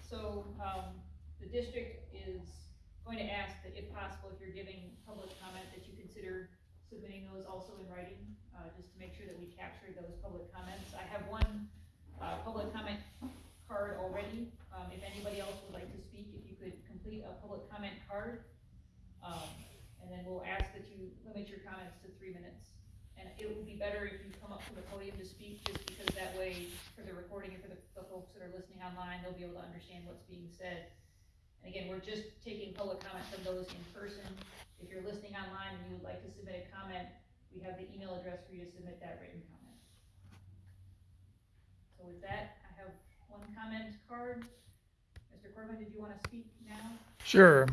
So, um, the district is going to ask that if possible, if you're giving public comment, that you consider submitting those also in writing, uh, just to make sure that we capture those public comments. I have one, uh, public comment card already. Um, if anybody else would like to speak, if you could complete a public comment card. Um, and then we'll ask that you limit your comments to three minutes. And it would be better if you come up to the podium to speak, just because that way, for the recording and for the, the folks that are listening online, they'll be able to understand what's being said. And again, we're just taking public comment from those in person. If you're listening online and you would like to submit a comment, we have the email address for you to submit that written comment. So with that, I have one comment card. Mr. Corbin, did you wanna speak now? Sure.